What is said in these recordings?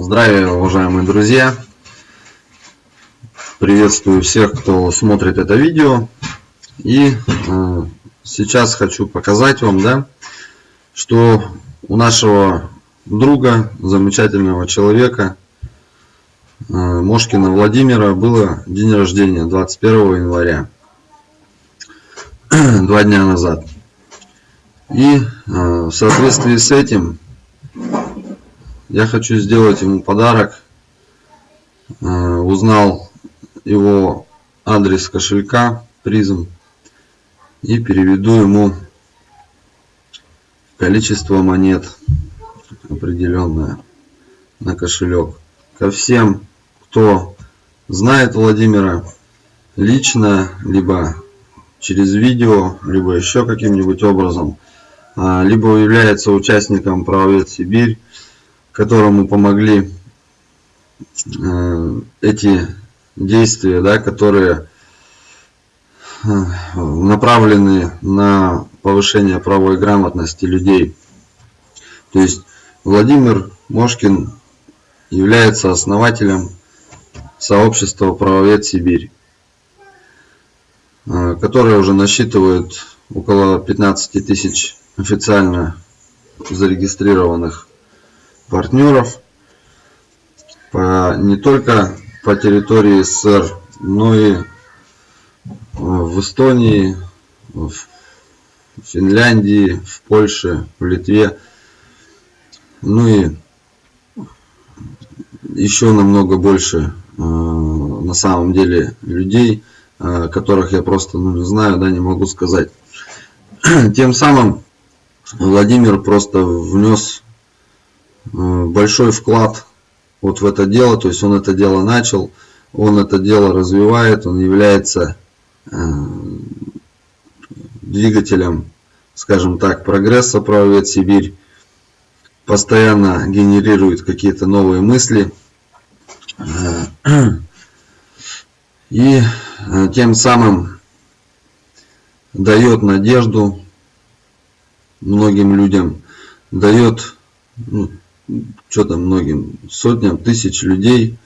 Здравия, уважаемые друзья! Приветствую всех, кто смотрит это видео. И э, сейчас хочу показать вам, да, что у нашего друга, замечательного человека, э, Мошкина Владимира, было день рождения 21 января, два дня назад. И э, в соответствии с этим я хочу сделать ему подарок. Э, узнал его адрес кошелька призм и переведу ему количество монет определенное на кошелек. Ко всем, кто знает Владимира лично, либо через видео, либо еще каким-нибудь образом, а, либо является участником правовед Сибирь, которому помогли э, эти действия, да, которые э, направлены на повышение правовой грамотности людей. То есть Владимир Мошкин является основателем сообщества правовед Сибирь, э, которое уже насчитывает около 15 тысяч официально зарегистрированных партнеров по, не только по территории СССР, но и в Эстонии, в Финляндии, в Польше, в Литве, ну и еще намного больше э, на самом деле людей, э, которых я просто ну, не знаю, да, не могу сказать. Тем самым Владимир просто внес Э, большой вклад вот в это дело, то есть он это дело начал, он это дело развивает, он является э, двигателем, скажем так, прогресса правовед Сибирь, постоянно генерирует какие-то новые мысли э, и тем самым дает надежду многим людям, дает ну, что там многим, сотням тысяч людей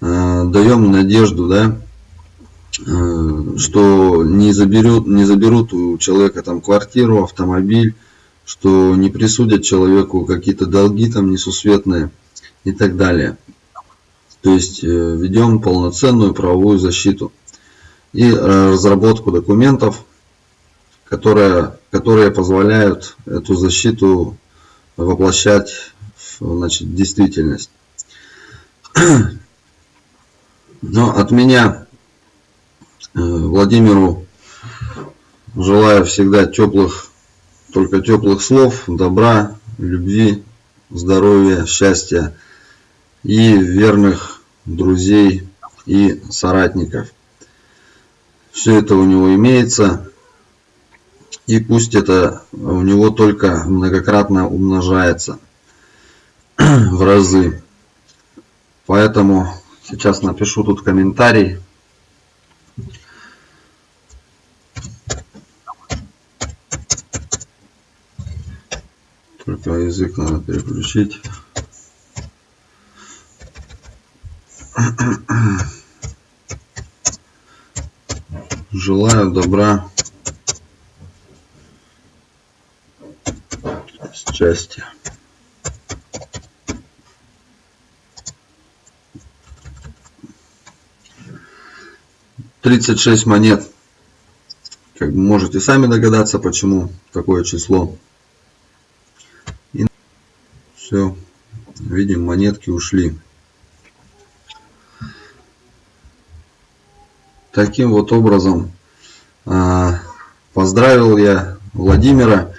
э, даем надежду, да, э, что не заберут, не заберут у человека там квартиру, автомобиль, что не присудят человеку какие-то долги там несусветные и так далее. То есть э, ведем полноценную правовую защиту и э, разработку документов, которые, которые позволяют эту защиту воплощать значит, действительность. Но от меня э, Владимиру желаю всегда теплых, только теплых слов, добра, любви, здоровья, счастья и верных друзей и соратников. Все это у него имеется. И пусть это у него только многократно умножается в разы. Поэтому сейчас напишу тут комментарий. Только язык надо переключить. Желаю добра, счастья. 36 монет. Как можете сами догадаться, почему такое число. И все. Видим, монетки ушли. Таким вот образом а, поздравил я Владимира.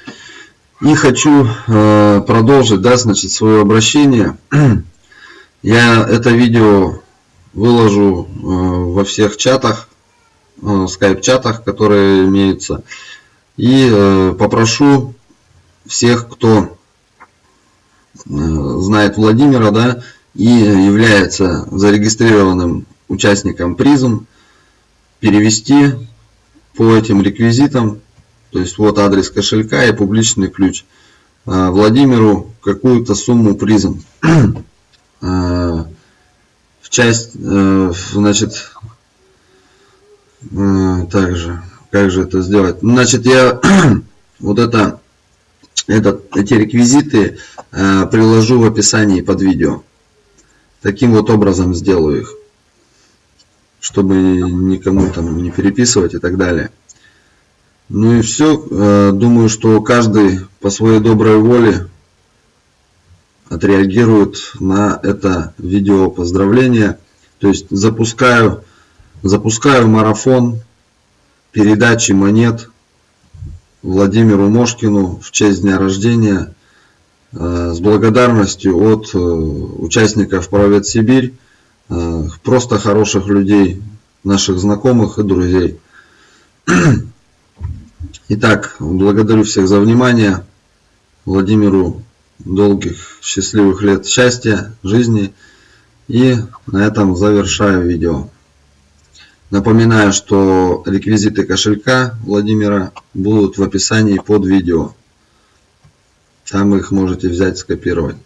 И хочу а, продолжить, да, значит, свое обращение. Я это видео выложу а, во всех чатах Э, скайп-чатах, которые имеются. И э, попрошу всех, кто э, знает Владимира, да, и является зарегистрированным участником призм, перевести по этим реквизитам, то есть вот адрес кошелька и публичный ключ, Владимиру какую-то сумму призм. в часть, значит, также, как же это сделать? Значит, я вот это, этот, эти реквизиты э, приложу в описании под видео. Таким вот образом сделаю их, чтобы никому там не переписывать и так далее. Ну и все. Э, думаю, что каждый по своей доброй воле отреагирует на это видео поздравления. То есть запускаю, запускаю марафон передачи монет Владимиру Мошкину в честь дня рождения э, с благодарностью от э, участников Правед Сибирь, просто хороших людей, наших знакомых и друзей. Итак, благодарю всех за внимание. Владимиру долгих счастливых лет счастья, жизни. И на этом завершаю видео. Напоминаю, что реквизиты кошелька Владимира будут в описании под видео. Там их можете взять, скопировать.